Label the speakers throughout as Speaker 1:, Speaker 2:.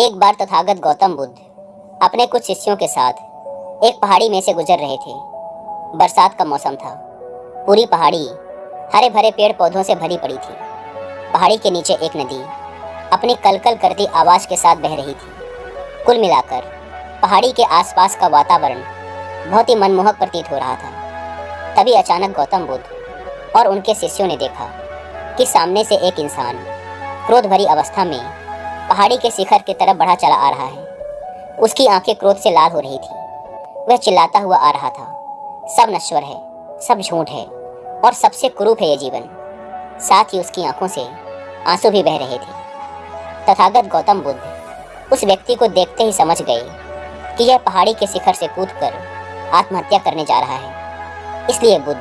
Speaker 1: एक बार तथागत गौतम बुद्ध, अपने कुछ शिष्यों के साथ एक पहाड़ी में से गुजर रहे थे। बरसात का मौसम था। पूरी पहाड़ी हरे भरे पेड़ पौधों से भरी पड़ी थी। पहाड़ी के नीचे एक नदी अपनी कलकल करती आवाज़ के साथ बह रही थी। कुल मिलाकर पहाड़ी के आसपास का वातावरण बहुत ही मनमोहक प्रतीत हो रहा था। तभी अचानक गौतम बुद्ध और उनके शिष्यों ने देखा कि सामने से एक इंसान क्रोध भरी अवस्था में पहाड़ी के शिखर की तरफ़ बढ़ा चला आ रहा है। उसकी आँखें क्रोध से लाल हो रही थी। वह चिल्लाता हुआ आ रहा था। सब नश्वर है, सब झूठ है, और सबसे कुरूप है ये जीवन। साथ ही उसकी आँखों से आँसू भी बह रहे थे। तथागत गौतम बुद्ध उस व्यक्ति को देखते ही समझ गए कि यह पहाड़ी के शिखर से कूद कर आत्महत्या करने जा रहा है। इसलिए बुद्ध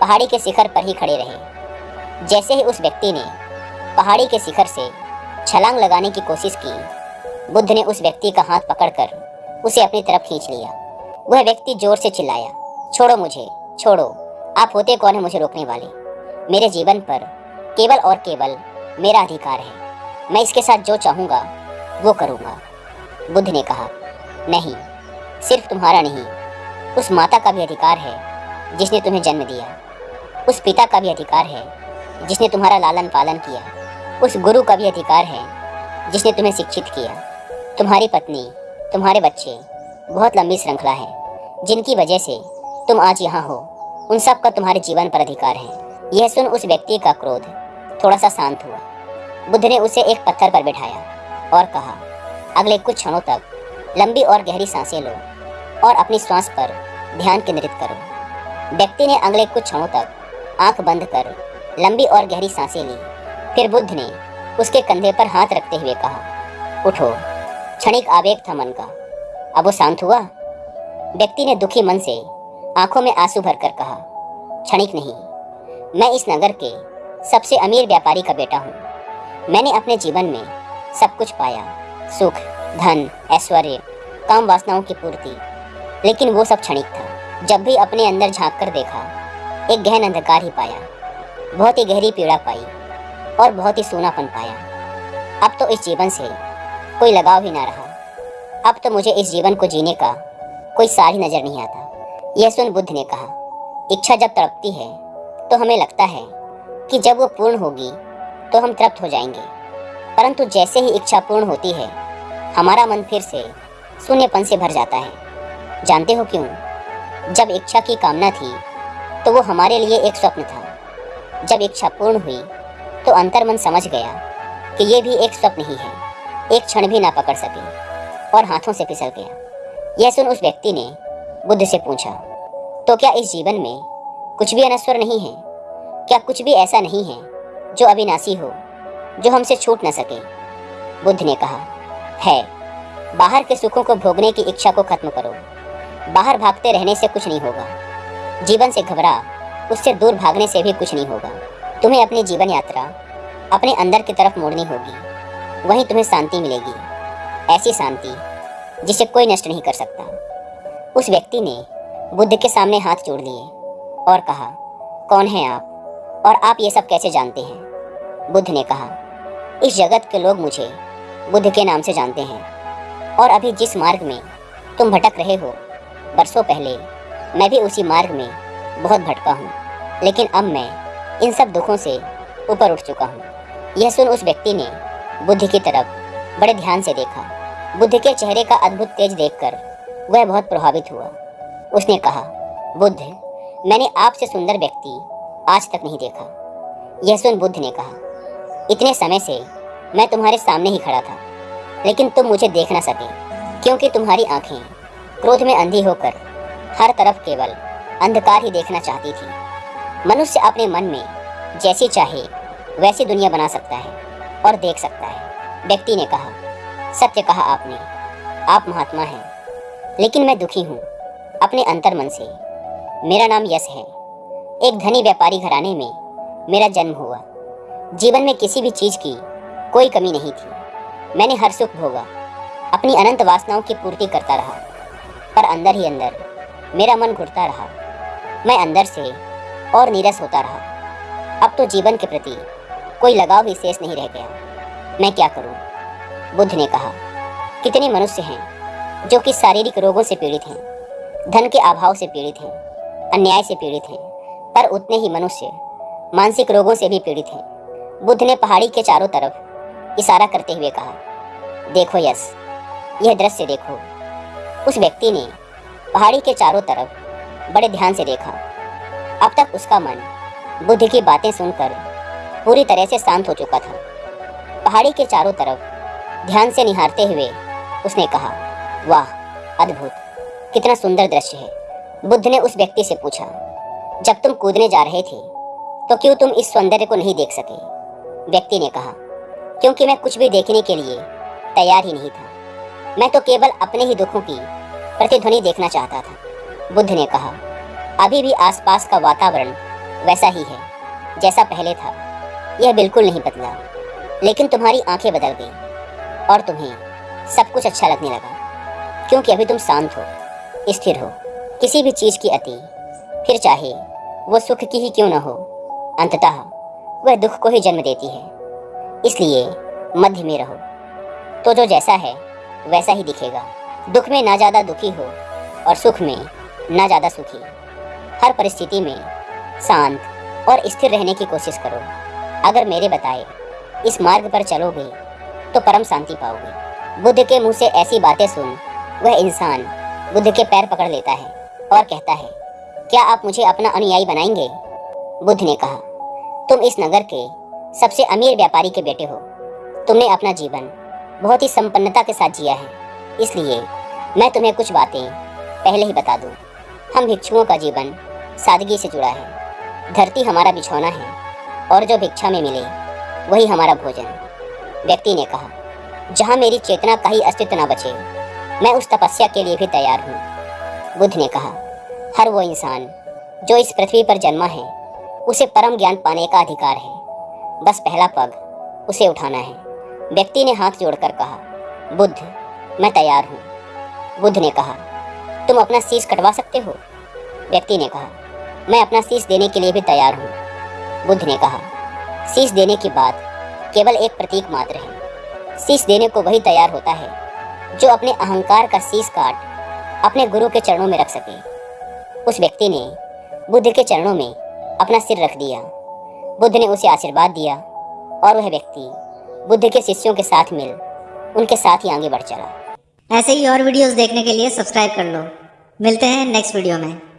Speaker 1: पहाड़ी के शिखर पर ही खड़े रहे। जैसे ही उस व्यक्ति ने पहाड़ी के शिखर से छलांग लगाने की कोशिश की। बुद्ध ने उस व्यक्ति का हाथ पकड़कर उसे अपनी तरफ़ खींच लिया। वह व्यक्ति ज़ोर से चिल्लाया, छोड़ो मुझे, छोड़ो। आप होते कौन है मुझे रोकने वाले? मेरे जीवन पर केवल और केवल मेरा अधिकार है। मैं इसके साथ जो चाहूँगा, वो करूँगा। बुद्ध ने कहा, नहीं, सिर्फ़ तुम्हारा नहीं। उस माता का भी अधिकार है, जिसने तुम्हें जन्म दिया। उस पिता का भी अधिकार है, जिसने तुम्हारा लालन पालन किया। उस गुरु का भी अधिकार है, जिसने तुम्हें शिक्षित किया। तुम्हारी पत्नी, तुम्हारे बच्चे, बहुत लंबी श्रृंखला है, जिनकी वजह से तुम आज यहाँ हो। उन सब का तुम्हारे जीवन पर अधिकार है। यह सुन उस व्यक्ति का क्रोध थोड़ा सा शांत हुआ। बुद्ध ने उसे एक पत्थर पर बैठाया और कहा, अगले कुछ क्षणों तक लंबी और गहरी साँसें लो और अपनी श्वास पर ध्यान केंद्रित करो। व्यक्ति ने अगले कुछ क्षणों तक आँख बंद कर लंबी और गहरी साँसें ली। फिर बुद्ध ने उसके कंधे पर हाथ रखते हुए कहा, उठो, क्षणिक आवेग था मन का। अब वो शांत हुआ। व्यक्ति ने दुखी मन से आँखों में आँसू भरकर कहा, क्षणिक नहीं, मैं इस नगर के सबसे अमीर व्यापारी का बेटा हूँ। मैंने अपने जीवन में सब कुछ पाया, सुख, धन, ऐश्वर्य, काम वासनाओं की पूर्ति। लेकिन वो सब क्षणिक था। जब भी अपने अंदर झाँक कर देखा, एक गहन अंधकार ही पाया। बहुत ही गहरी पीड़ा पाई। और बहुत ही सोनापन पाया। अब तो इस जीवन से कोई लगाव ही ना रहा। अब तो मुझे इस जीवन को जीने का कोई सार ही नज़र नहीं आता। यह सुन बुद्ध ने कहा, इच्छा जब तड़पती है तो हमें लगता है कि जब वो पूर्ण होगी तो हम तृप्त हो जाएँगे। परंतु जैसे ही इच्छा पूर्ण होती है, हमारा मन फिर से शून्यपन से भर जाता है। जानते हो क्यों? जब इच्छा की कामना थी तो वो हमारे लिए एक स्वप्न था। जब इच्छा पूर्ण हुई तो अंतर्मन समझ गया कि ये भी एक स्वप्न ही है। एक क्षण भी ना पकड़ सके और हाथों से फिसल गया। यह सुन उस व्यक्ति ने बुद्ध से पूछा तो क्या इस जीवन में कुछ भी अनस्वर नहीं है? क्या कुछ भी ऐसा नहीं है जो अविनाशी हो, जो हमसे छूट न सके? बुद्ध ने कहा, है। बाहर के सुखों को भोगने की इच्छा को खत्म करो। बाहर भागते रहने से कुछ नहीं होगा। जीवन से घबरा, उससे दूर भागने से भी कुछ नहीं होगा। तुम्हें अपनी जीवन यात्रा अपने अंदर की तरफ़ मोड़नी होगी। वहीं तुम्हें शांति मिलेगी। ऐसी शांति जिसे कोई नष्ट नहीं कर सकता। उस व्यक्ति ने बुद्ध के सामने हाथ जोड़ लिए और कहा, कौन है आप? और आप ये सब कैसे जानते हैं? बुद्ध ने कहा, इस जगत के लोग मुझे बुद्ध के नाम से जानते हैं। और अभी जिस मार्ग में तुम भटक रहे हो, बरसों पहले मैं भी उसी मार्ग में बहुत भटका हूँ। लेकिन अब मैं इन सब दुखों से ऊपर उठ चुका हूँ। यह सुन उस व्यक्ति ने बुद्ध की तरफ़ बड़े ध्यान से देखा। बुद्ध के चेहरे का अद्भुत तेज देखकर वह बहुत प्रभावित हुआ। उसने कहा, बुद्ध, मैंने आपसे सुंदर व्यक्ति आज तक नहीं देखा। यह सुन बुद्ध ने कहा, इतने समय से मैं तुम्हारे सामने ही खड़ा था, लेकिन तुम मुझे देख ना सके, क्योंकि तुम्हारी आँखें क्रोध में अंधी होकर हर तरफ़ केवल अंधकार ही देखना चाहती थी। मनुष्य अपने मन में जैसी चाहे, वैसी दुनिया बना सकता है और देख सकता है। व्यक्ति ने कहा, सत्य कहा आपने, आप महात्मा हैं। लेकिन मैं दुखी हूँ अपने अंतर मन से। मेरा नाम यश है। एक धनी व्यापारी घराने में मेरा जन्म हुआ। जीवन में किसी भी चीज़ की कोई कमी नहीं थी। मैंने हर सुख भोगा। अपनी अनंत वासनाओं की पूर्ति करता रहा। पर अंदर ही अंदर मेरा मन घुटता रहा। मैं अंदर से और नीरस होता रहा। अब तो जीवन के प्रति कोई लगाव ही शेष नहीं रह गया। मैं क्या करूँ? बुद्ध ने कहा, कितने मनुष्य हैं जो कि शारीरिक रोगों से पीड़ित हैं, धन के अभाव से पीड़ित हैं, अन्याय से पीड़ित हैं, पर उतने ही मनुष्य मानसिक रोगों से भी पीड़ित हैं। बुद्ध ने पहाड़ी के चारों तरफ़ इशारा करते हुए कहा, देखो यस यह दृश्य देखो। उस व्यक्ति ने पहाड़ी के चारों तरफ़ बड़े ध्यान से देखा। अब तक उसका मन, बुद्ध की बातें सुनकर पूरी तरह से शांत हो चुका था। पहाड़ी के चारों तरफ़ ध्यान से निहारते हुए उसने कहा, वाह, अद्भुत, कितना सुंदर दृश्य है। बुद्ध ने उस व्यक्ति से पूछा, जब तुम कूदने जा रहे थे तो क्यों तुम इस सौंदर्य को नहीं देख सके? व्यक्ति ने कहा, क्योंकि मैं कुछ भी देखने के लिए तैयार ही नहीं था। मैं तो केवल अपने ही दुखों की प्रतिध्वनि देखना चाहता था। बुद्ध ने कहा अभी भी आसपास का वातावरण वैसा ही है, जैसा पहले था। यह बिल्कुल नहीं बदला। लेकिन तुम्हारी आँखें बदल गई, और तुम्हें सब कुछ अच्छा लगने लगा। क्योंकि अभी तुम शांत हो, स्थिर हो, किसी भी चीज़ की अति। फिर चाहे वो सुख की ही क्यों न हो, अंततः वह दुख को ही जन्म देती है। इसलिए मध्य में रहो। तो जो जैसा है, वैसा ही दिखेगा। दुख में ना ज़्यादा दुखी हो, और सुख में ना ज़्यादा सुखी। हर परिस्थिति में शांत और स्थिर रहने की कोशिश करो। अगर मेरे बताए, इस मार्ग पर चलोगे तो परम शांति पाओगे। बुद्ध के मुँह से ऐसी बातें सुन, वह इंसान बुद्ध के पैर पकड़ लेता है और कहता है, क्या आप मुझे अपना अनुयायी बनाएँगे? बुद्ध ने कहा, तुम इस नगर के सबसे अमीर व्यापारी के बेटे हो। तुमने अपना जीवन बहुत ही संपन्नता के साथ जिया है। इसलिए मैं तुम्हें कुछ बातें पहले ही बता दूँ। हम भिक्षुओं का जीवन सादगी से जुड़ा है। धरती हमारा बिछौना है और जो भिक्षा में मिले, वही हमारा भोजन। व्यक्ति ने कहा, जहाँ मेरी चेतना का ही अस्तित्व न बचे, मैं उस तपस्या के लिए भी तैयार हूँ। बुद्ध ने कहा, हर वो इंसान, जो इस पृथ्वी पर जन्मा है, उसे परम ज्ञान पाने का अधिकार है। बस पहला पग, उसे उठाना है। व्यक्ति ने हाथ जोड़कर कहा, बुद्ध, मैं तैयार हूँ। बुद्ध ने कहा, तुम अपना शीश कटवा सकते हो? व्यक्ति ने कहा मैं अपना शीश देने के लिए भी तैयार हूँ, बुद्ध ने कहा। शीश देने की बात केवल एक प्रतीक मात्र है। शीश देने को वही तैयार होता है, जो अपने अहंकार का शीश काट अपने गुरु के चरणों में रख सके। उस व्यक्ति ने बुद्ध के चरणों में अपना सिर रख दिया। बुद्ध ने उसे आशीर्वाद दिया और वह व्यक्ति बुद्ध के शिष्यों के साथ मिल उनके साथ ही आगे बढ़ चला।
Speaker 2: ऐसे ही और वीडियोस देखने के लिए सब्सक्राइब कर लो। मिलते हैं नेक्स्ट वीडियो में।